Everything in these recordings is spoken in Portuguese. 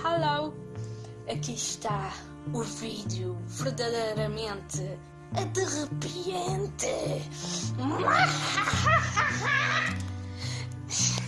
Hello! Aqui está o vídeo verdadeiramente derrepiante.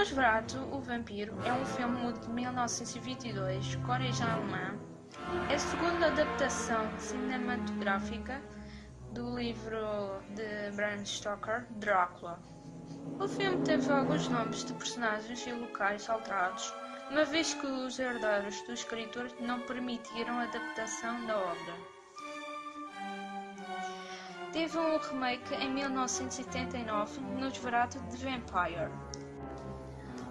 Nosferatu, o Vampiro, é um filme de 1922, com origem alemã. É a segunda adaptação cinematográfica do livro de Bram Stoker, Drácula. O filme teve alguns nomes de personagens e locais alterados, uma vez que os herdeiros do escritor não permitiram a adaptação da obra. Teve um remake em 1979, Nosferatu de Vampire.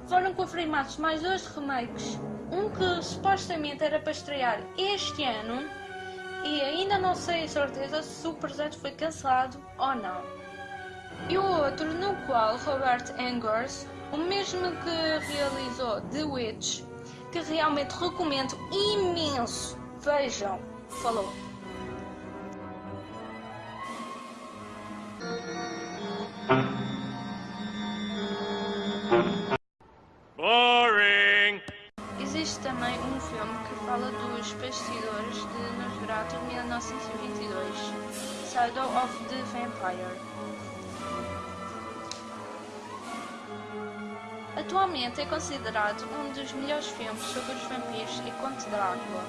Foram confirmados mais dois remakes, um que supostamente era para estrear este ano e ainda não sei a certeza se o projeto foi cancelado ou não. E o outro no qual Robert Engers, o mesmo que realizou The Witch, que realmente recomendo imenso, vejam, falou. 1922, Shadow of the Vampire. Atualmente é considerado um dos melhores filmes sobre os vampiros e Conte Drácula.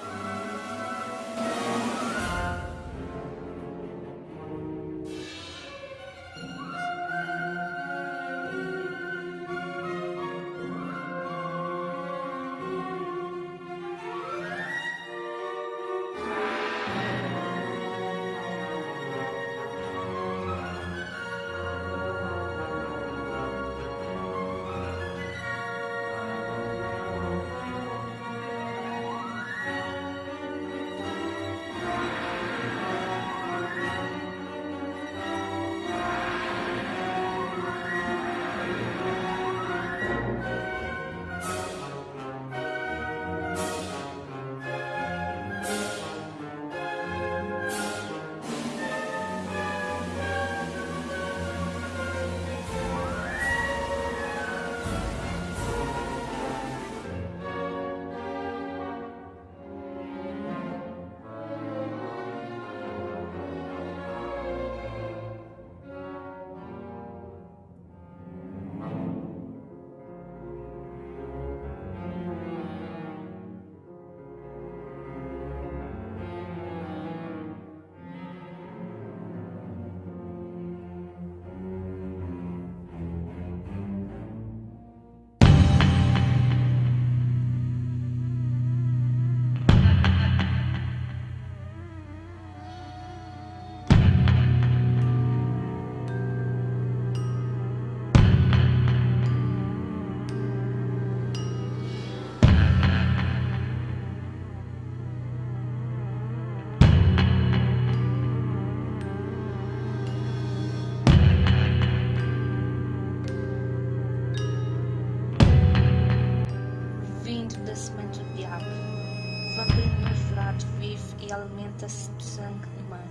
E alimenta-se do sangue humano.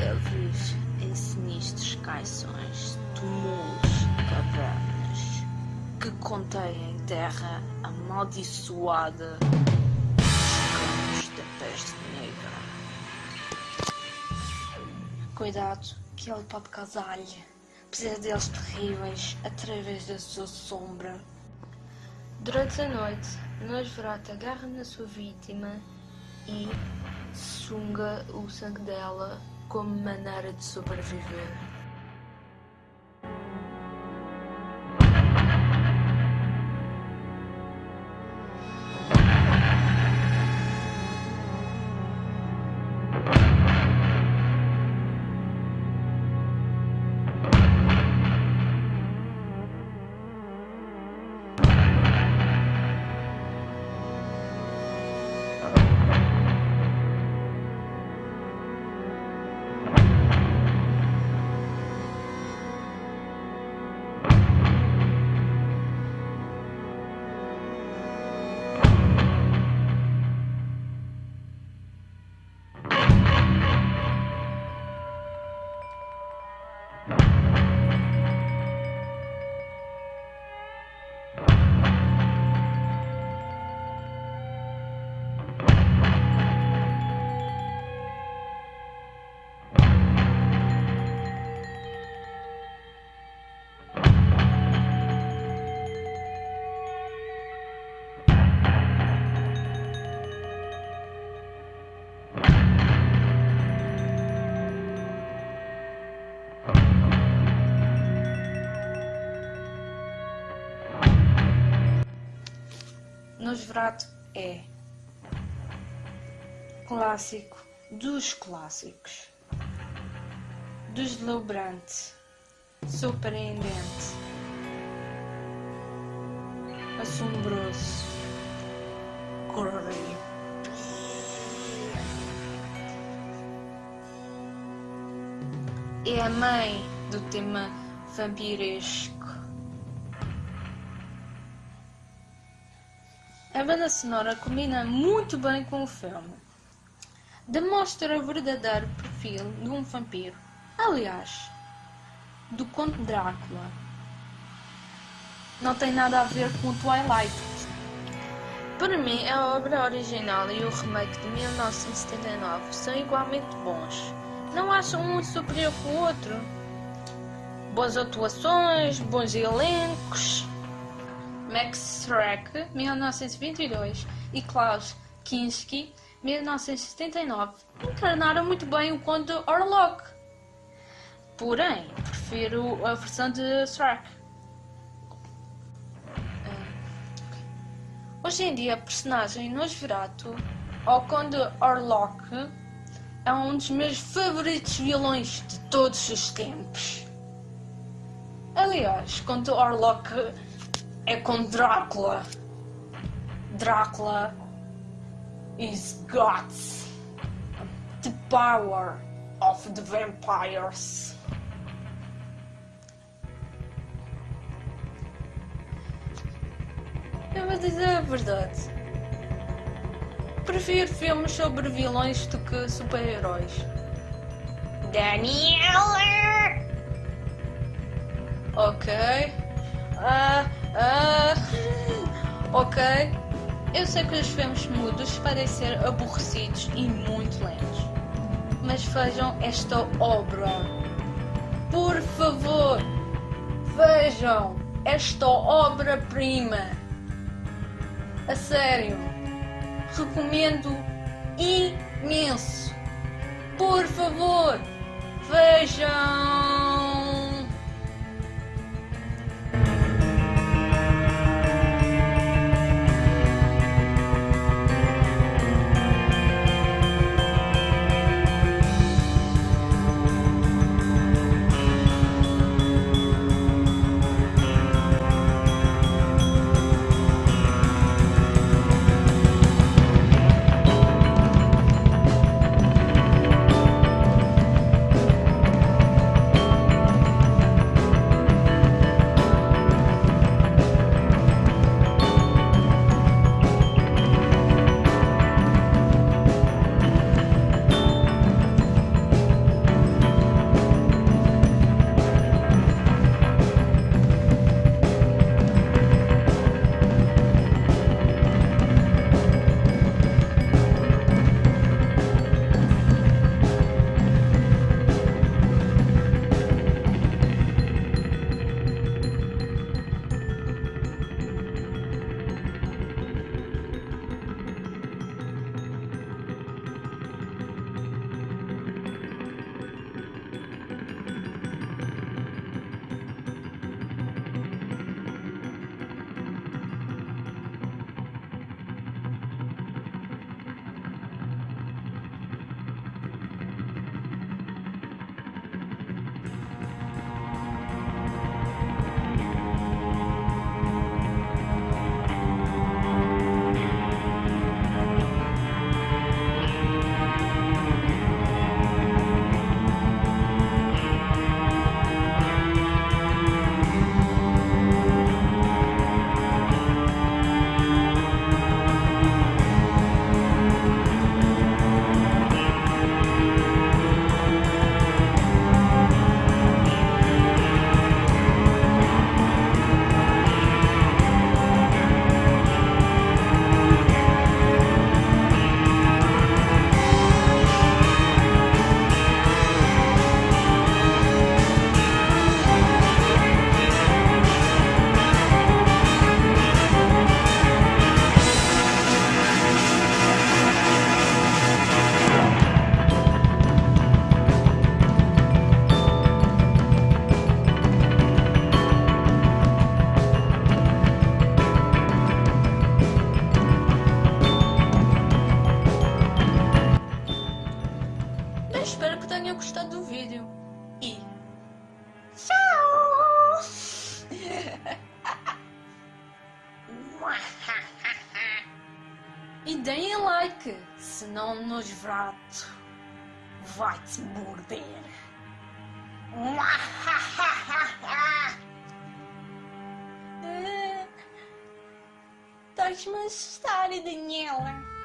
Ele vive em sinistros caições, túmulos cavernas que contêm terra amaldiçoada dos campos da peste negra. Cuidado, que ele pode causar-lhe pesadelos terríveis através da sua sombra. Durante a noite, Nosferatu agarra na sua vítima e sunga o sangue dela como maneira de sobreviver. Nosferatu é clássico dos clássicos, deslumbrante, surpreendente, assombroso, creepy. É a mãe do tema vampiresco. Banda sonora combina muito bem com o filme. Demonstra o verdadeiro perfil de um vampiro. Aliás, do Conde Drácula. Não tem nada a ver com Twilight. Para mim, a obra original e o remake de 1979 são igualmente bons. Não acham um superior que o outro? Boas atuações, bons elencos. Max Schreck, 1922, e Klaus Kinski, 1979, encarnaram muito bem o Conde Orlok. Porém, prefiro a versão de Schreck. Hoje em dia, a personagem Nosferatu, ou Conde Orlok, é um dos meus favoritos vilões de todos os tempos. Aliás, Conde Orlok é com Drácula. Drácula is got the power of the vampires. Eu vou dizer a verdade. Prefiro filmes sobre vilões do que super-heróis. Daniela! Ok. Ah, ah, ok. Eu sei que os filmes mudos ser aborrecidos e muito lentos. Mas vejam esta obra. Por favor, vejam esta obra-prima. A sério. Recomendo imenso. Por favor, vejam. Senão o Nosferatu vai-te morder. Estás-me a assustar, Daniela.